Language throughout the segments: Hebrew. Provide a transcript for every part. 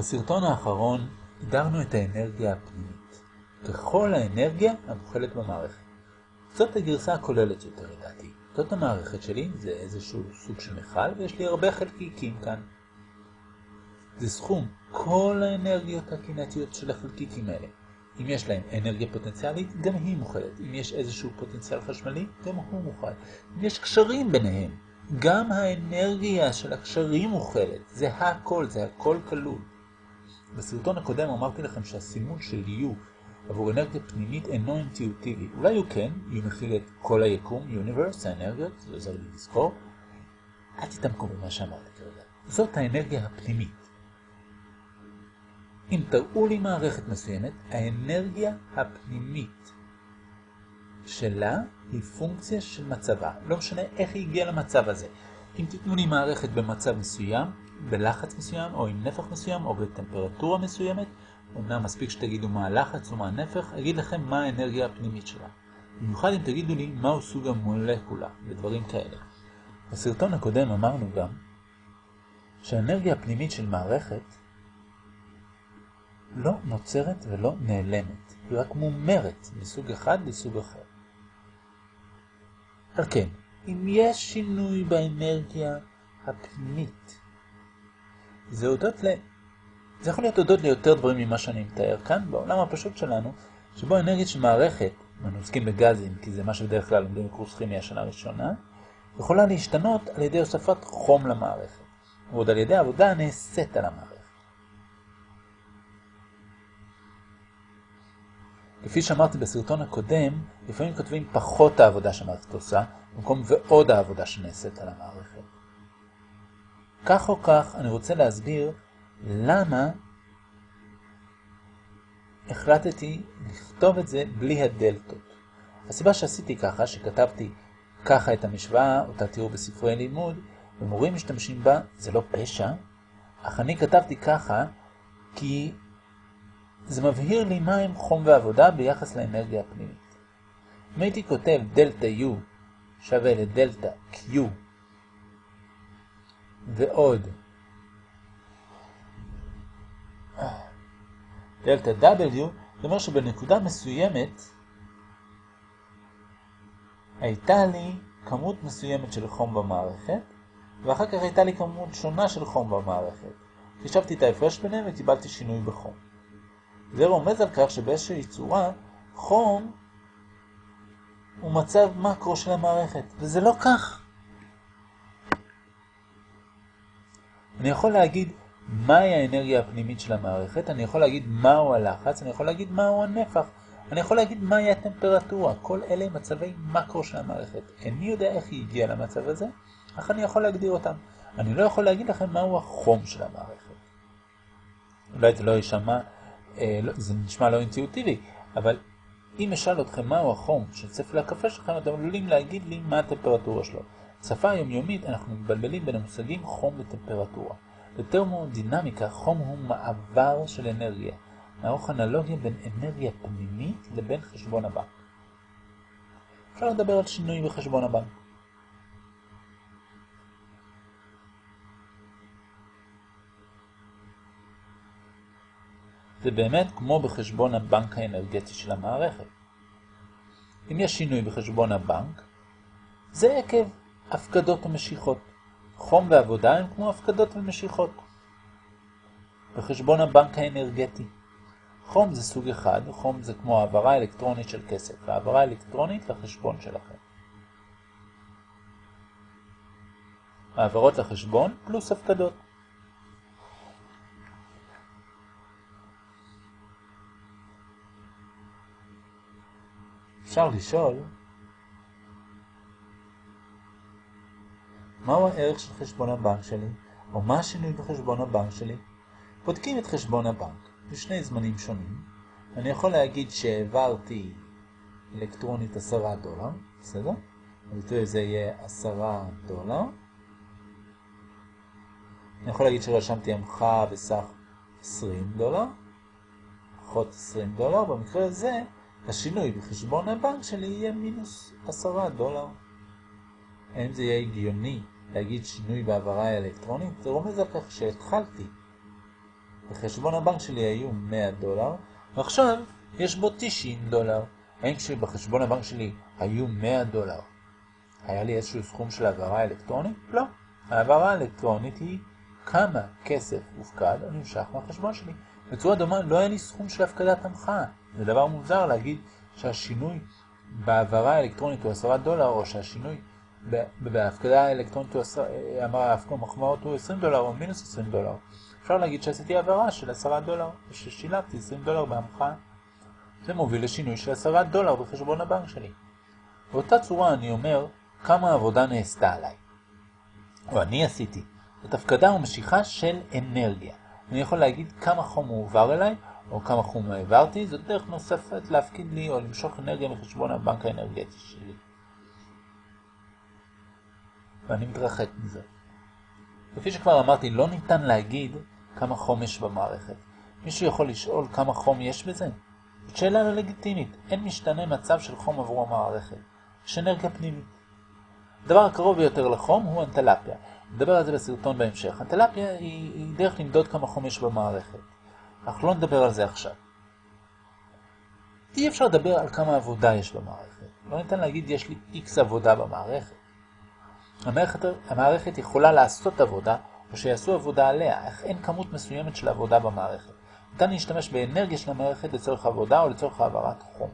בסרטון האחרון הגדרנו את האנרגיה הפנימית ככל האנרגיה המוכלת במערכת. זאת הגרסה הכוללת יותר לדעתי. זאת המערכת שלי, זה איזשהו סוג של מכל, ויש לי הרבה חלקיקים כאן. זה סכום כל האנרגיות הקינטיות של החלקיקים האלה. אם יש להם אנרגיה פוטנציאלית, גם היא מוכלת. אם יש איזשהו פוטנציאל חשמלי, גם הוא מוכל. אם יש קשרים ביניהם, גם האנרגיה של הקשרים מוכלת. זה הכל, זה הכל כלול. בסרטון הקודם אמרתי לכם שהסימון של U עבור אנרגיה פנימית אינו אינטואיטיבי. אולי הוא כן, U מכיל את כל היקום, Universe, האנרגיות, זה עוזר לי לזכור. אל תתעמקו במה שאמרתי כרגע. זאת האנרגיה הפנימית. אם תראו לי מערכת מסוימת, האנרגיה הפנימית שלה היא פונקציה של מצבה. לא משנה איך היא הגיעה למצב הזה. אם תיתנו לי מערכת במצב מסוים, בלחץ מסוים, או עם נפח מסוים, או בטמפרטורה מסוימת, אמנם מספיק שתגידו מה הלחץ או מה הנפח, אגיד לכם מה האנרגיה הפנימית שלה. במיוחד אם תגידו לי מהו סוג המולקולה, ודברים כאלה. בסרטון הקודם אמרנו גם שהאנרגיה הפנימית של מערכת לא נוצרת ולא נעלמת, היא רק מומרת מסוג אחד לסוג אחר. על כן, אם יש שינוי באנרגיה הפנימית, זה הודות ל... זה יכול להיות הודות ליותר דברים ממה שאני מתאר כאן, בעולם הפשוט שלנו, שבו האנרגיה של מערכת, אנחנו עוסקים בגזים, כי זה מה שבדרך כלל לומדים בקורס כימיה השנה הראשונה, יכולה להשתנות על ידי הוספת חום למערכת, ועוד על ידי עבודה הנעשית על המערכת. כפי שאמרתי בסרטון הקודם, לפעמים כותבים פחות העבודה שהמערכת עושה, במקום ועוד העבודה שנעשית על המערכת. כך או כך, אני רוצה להסביר למה החלטתי לכתוב את זה בלי הדלתות. הסיבה שעשיתי ככה, שכתבתי ככה את המשוואה, אותה תראו בספרי לימוד, ומורים משתמשים בה, זה לא פשע, אך אני כתבתי ככה כי זה מבהיר לי מה הם חום ועבודה ביחס לאנרגיה הפנימית. אם הייתי כותב דלתה U שווה לדלתה Q ועוד דלתה W, זאת אומרת שבנקודה מסוימת הייתה לי כמות מסוימת של חום במערכת, ואחר כך הייתה לי כמות שונה של חום במערכת. חישבתי את ההפרש ביניהם וקיבלתי שינוי בחום. זה רומז על כך שבאיזושהי צורה חום הוא מצב מקרו של המערכת, וזה לא כך. אני יכול להגיד מהי האנרגיה הפנימית של המערכת, אני יכול להגיד מהו הלחץ, אני יכול להגיד מהו הנפח, אני יכול להגיד מהי הטמפרטורה, כל אלה מצבי מקרו של המערכת. איני יודע איך היא הגיעה למצב הזה, אך אני יכול להגדיר אותם. אני לא יכול להגיד לכם מהו החום של המערכת. אולי זה לא יישמע אה, לא, זה נשמע לא אינטואיטיבי, אבל אם אשאל אתכם מהו החום של ספל הקפה שלכם, אתם עלולים להגיד לי מה הטמפרטורה שלו. בשפה היומיומית אנחנו מבלבלים בין המושגים חום וטמפרטורה. בטרמודינמיקה חום הוא מעבר של אנרגיה. נערוך אנלוגיה בין אנרגיה פנימית לבין חשבון הבנק. אפשר לדבר על שינוי בחשבון הבנק. זה באמת כמו בחשבון הבנק האנרגטי של המערכת. אם יש שינוי בחשבון הבנק, זה עקב הפקדות ומשיכות. חום ועבודה הם כמו הפקדות ומשיכות. בחשבון הבנק האנרגטי. חום זה סוג אחד, חום זה כמו העברה אלקטרונית של כסף, העברה אלקטרונית לחשבון שלכם. העברות לחשבון פלוס הפקדות. אפשר לשאול, מהו הערך של חשבון הבנק שלי, או מה השינוי בחשבון הבנק שלי? בודקים את חשבון הבנק בשני זמנים שונים. אני יכול להגיד שהעברתי אלקטרונית 10 דולר, בסדר? הביטוי הזה יהיה 10 דולר. אני יכול להגיד שרשמתי המחה בסך 20 דולר, פחות 20 דולר, במקרה הזה השינוי בחשבון הבנק שלי יהיה מינוס 10 דולר. האם זה יהיה הגיוני להגיד שינוי בעברה האלקטרונית? זה רומז על כך שהתחלתי בחשבון הבנק שלי היו 100 דולר, ועכשיו יש בו 90 דולר. האם כשבחשבון הבנק שלי היו 100 דולר, היה לי איזשהו סכום של העברה אלקטרונית? לא. העברה האלקטרונית היא כמה כסף הופקד נמשך מהחשבון שלי. בצורה דומה לא היה לי סכום של הפקדת המחאה. זה דבר מוזר להגיד שהשינוי בהעברה האלקטרונית הוא 10 דולר, או שהשינוי בהפקדה האלקטרונית הוא 10, המחמאות הוא 20 דולר או מינוס 20 דולר. אפשר להגיד שעשיתי העברה של 10 דולר, וששילבתי 20 דולר בהמחאה. זה מוביל לשינוי של 10 דולר בחשבון הבנק שלי. באותה צורה אני אומר כמה עבודה נעשתה עליי. או אני עשיתי. זאת הפקדה ומשיכה של אנרגיה. אני יכול להגיד כמה חום הועבר אליי, או כמה חום העברתי, זאת דרך נוספת להפקיד לי או למשוך אנרגיה מחשבון הבנק האנרגטי שלי. ואני מתרחק מזה. כפי שכבר אמרתי, לא ניתן להגיד כמה חום יש במערכת. מישהו יכול לשאול כמה חום יש בזה? זאת שאלה לא לגיטימית. אין משתנה מצב של חום עבור המערכת. יש אנרגיה פנימית. הדבר הקרוב ביותר לחום הוא אנטלפיה. נדבר על זה בסרטון בהמשך. אנטלפיה היא, היא דרך למדוד כמה חום יש במערכת. אנחנו לא נדבר על זה עכשיו. אי אפשר לדבר על כמה עבודה יש במערכת. לא ניתן להגיד יש לי איקס עבודה במערכת. המערכת, המערכת יכולה לעשות עבודה, או שיעשו עבודה עליה, אך אין כמות מסוימת של עבודה במערכת. ניתן להשתמש באנרגיה של המערכת לצורך עבודה או לצורך העברת חום.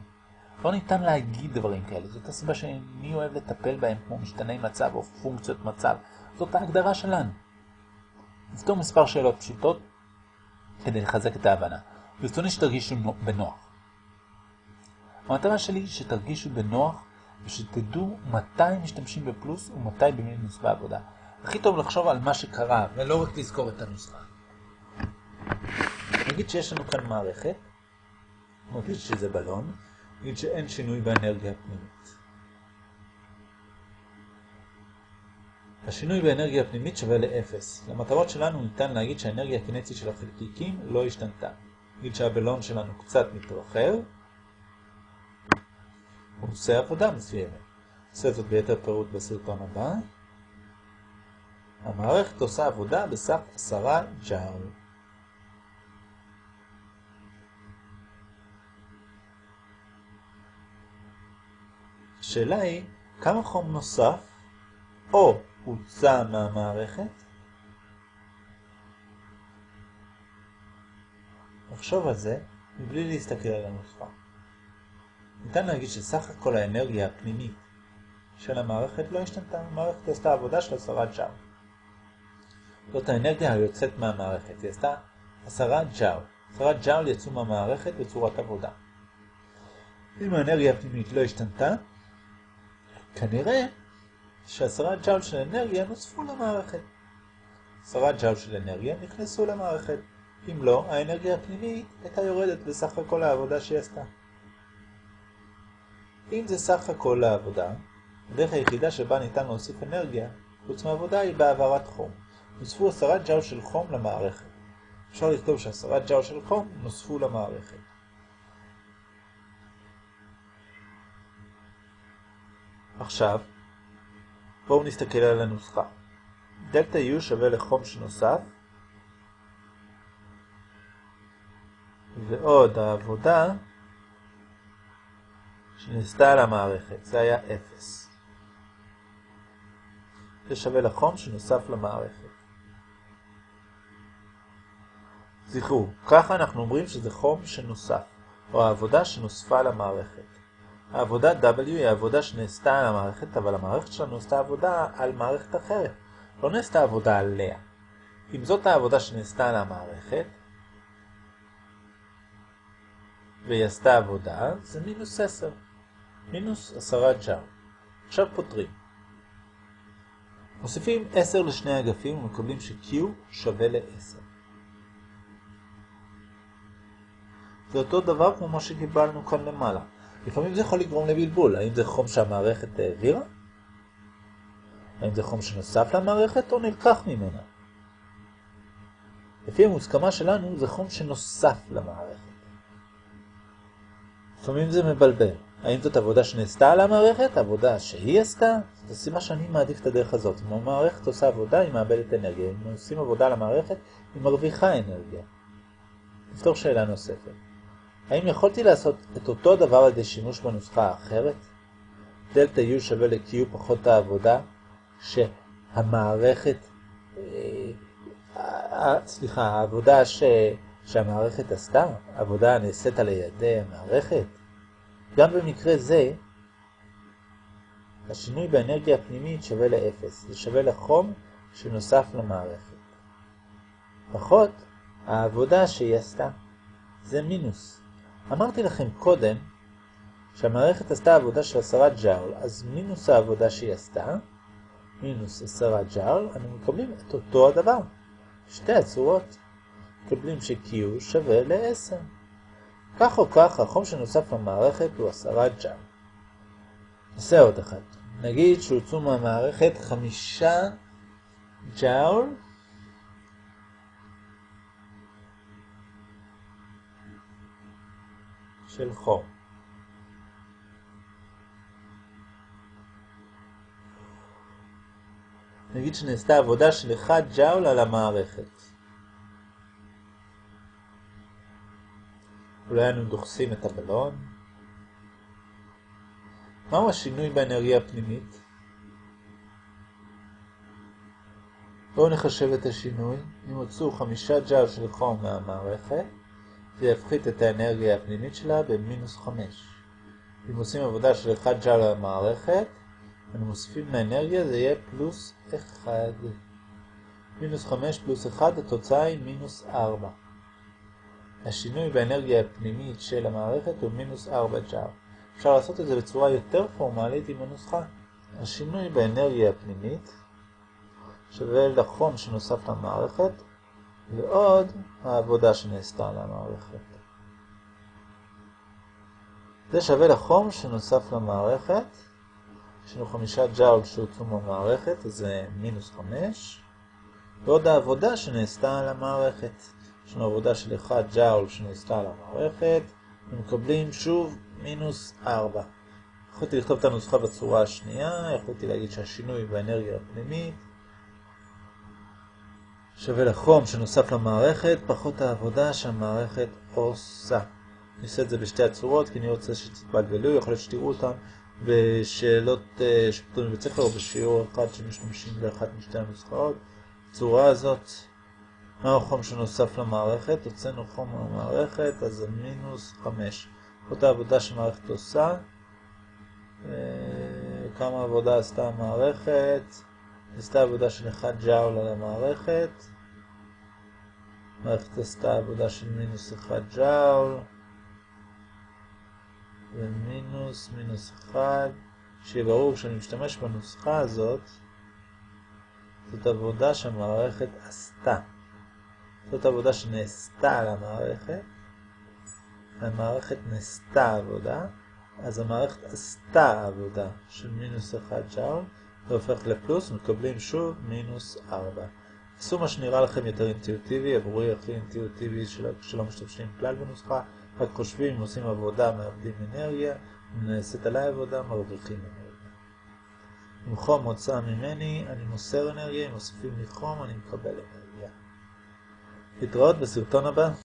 לא ניתן להגיד דברים כאלה, זאת הסיבה שאני אוהב לטפל בהם כמו משתני מצב או פונקציות מצב. זאת ההגדרה שלנו. נפתור מספר שאלות פשוטות כדי לחזק את ההבנה. ברצוני שתרגישו בנוח. המטרה שלי היא שתרגישו בנוח ושתדעו מתי משתמשים בפלוס ומתי במינוס בעבודה. הכי טוב לחשוב על מה שקרה ולא רק לזכור את הנוסחה. נגיד שיש לנו כאן מערכת, נגיד שזה בלון, נגיד שאין שינוי באנרגיה הפנימית. השינוי באנרגיה הפנימית שווה ל-0. למטרות שלנו ניתן להגיד שהאנרגיה הקינטית של החלקיקים לא השתנתה. נגיד שהבלון שלנו קצת מתרחב, הוא עושה עבודה מסוימת. עושה זאת ביתר פירוט בסרטון הבא. המערכת עושה עבודה בסך 10 ג'אול. השאלה היא, כמה חום נוסף או הוצא מהמערכת? נחשוב על זה מבלי להסתכל על הנוסחה. ניתן להגיד שסך הכל האנרגיה הפנימית של המערכת לא השתנתה, המערכת עשתה עבודה של 10 ג'אול. זאת האנרגיה היוצאת מהמערכת, היא עשתה 10 ג'אול. 10 ג'אול יצאו מהמערכת בצורת עבודה. אם האנרגיה הפנימית לא השתנתה, כנראה שעשרה ג'אול של אנרגיה נוספו למערכת. עשרה ג'אול של אנרגיה נכנסו למערכת. אם לא, האנרגיה הפנימית הייתה יורדת בסך הכל העבודה שהיא עשתה. אם זה סך הכל העבודה, הדרך היחידה שבה ניתן להוסיף אנרגיה, חוץ מהעבודה, היא בהעברת חום. נוספו עשרה ג'אול של חום למערכת. אפשר לכתוב שעשרה ג'אול של חום נוספו למערכת. עכשיו, בואו נסתכל על הנוסחה. דלתה U שווה לחום שנוסף, ועוד העבודה שנעשתה על המערכת, זה היה 0. זה שווה לחום שנוסף למערכת. זכרו, ככה אנחנו אומרים שזה חום שנוסף, או העבודה שנוספה למערכת. העבודה W היא העבודה שנעשתה על המערכת, אבל המערכת שלנו עשתה עבודה על מערכת אחרת. לא נעשתה עבודה עליה. אם זאת העבודה שנעשתה על המערכת, והיא עשתה עבודה, זה מינוס 10. מינוס 10 ג'אר. עכשיו פותרים. מוסיפים 10 לשני אגפים ומקבלים ש-Q שווה ל-10. זה אותו דבר כמו מה שקיבלנו כאן למעלה. לפעמים זה יכול לגרום לבלבול, האם זה חום שהמערכת העבירה? האם זה חום שנוסף למערכת או נלקח ממנה? לפי המוסכמה שלנו זה חום שנוסף למערכת. לפעמים זה מבלבל. האם זאת עבודה שנעשתה על המערכת, עבודה שהיא עשתה? זו סיבה שאני מעדיף את הדרך הזאת. אם המערכת עושה עבודה, היא מאבדת אנרגיה. אם עושים עבודה על המערכת, היא מרוויחה אנרגיה. נפתור שאלה נוספת. האם יכולתי לעשות את אותו דבר על ידי שימוש בנוסחה האחרת? דלתה U שווה ל-Q פחות העבודה שהמערכת, אה, אה, סליחה, העבודה ש, שהמערכת עשתה, העבודה הנעשית על ידי המערכת. גם במקרה זה, השינוי באנרגיה הפנימית שווה ל-0, זה שווה לחום שנוסף למערכת. פחות העבודה שהיא עשתה, זה מינוס. אמרתי לכם קודם שהמערכת עשתה עבודה של 10 ג'אול, אז מינוס העבודה שהיא עשתה, מינוס 10 ג'אול, אני מקבלים את אותו הדבר. שתי הצורות. מקבלים ש-Q שווה ל-10. כך או כך, החום שנוסף למערכת הוא 10 ג'אול. נעשה עוד אחד. נגיד שהוצאו מהמערכת 5 ג'אול של חום. נגיד שנעשתה עבודה של 1 ג'אול על המערכת. אולי היינו דוחסים את הבלון. מהו השינוי באנרגיה הפנימית? בואו נחשב את השינוי. אם הוצאו 5 ג'אול של חום מהמערכת, זה יפחית את האנרגיה הפנימית שלה במינוס 5. אם עושים עבודה של 1 ג'אול על המערכת, אנו מוסיפים לאנרגיה, זה יהיה פלוס 1. מינוס 5 פלוס 1, התוצאה היא מינוס 4. השינוי באנרגיה הפנימית של המערכת הוא מינוס 4 ג'אר. אפשר לעשות את זה בצורה יותר פורמלית עם הנוסחה. השינוי באנרגיה הפנימית שווה לחום שנוסף למערכת ועוד העבודה שנעשתה על המערכת. זה שווה לחום שנוסף למערכת יש לנו חמישה ג'אול שהוצאו מהמערכת, אז זה מינוס חמש. ועוד העבודה שנעשתה על המערכת. לנו עבודה של 1 ג'אול שנעשתה על המערכת, ומקבלים שוב מינוס 4. יכולתי לכתוב את הנוסחה בצורה השנייה, יכולתי להגיד שהשינוי באנרגיה הפנימית שווה לחום שנוסף למערכת, פחות העבודה שהמערכת עושה. אני עושה את זה בשתי הצורות, כי אני רוצה שתתבלבלו, יכול להיות שתראו אותן בשאלות אה, שפתורים בבית ספר או בשיעור אחד שמשתמשים באחת משתי הנוסחאות. בצורה הזאת, החום שנוסף למערכת? הוצאנו חום מהמערכת, אז זה מינוס 5. זאת העבודה שהמערכת עושה. אה, כמה עבודה עשתה המערכת? עשתה עבודה של 1 ג'אול על המערכת. המערכת עשתה עבודה של מינוס 1 ג'אול. ומינוס מינוס 1, שיהיה ברור שאני משתמש בנוסחה הזאת, זאת עבודה שהמערכת עשתה. זאת עבודה שנעשתה על המערכת, המערכת נעשתה עבודה, אז המערכת עשתה עבודה של מינוס 1 ג'אול, זה הופך לפלוס, מקבלים שוב מינוס 4. עשו מה שנראה לכם יותר אינטואיטיבי, עבורי הכי אינטואיטיבי שלא משתמשים כלל בנוסחה. רק חושבים, עושים עבודה, מאבדים אנרגיה, נעשית עליי עבודה, מרוויחים אנרגיה. אם חום מוצא ממני, אני מוסר אנרגיה, אם מוסיפים לי חום, אני מקבל אנרגיה. להתראות בסרטון הבא.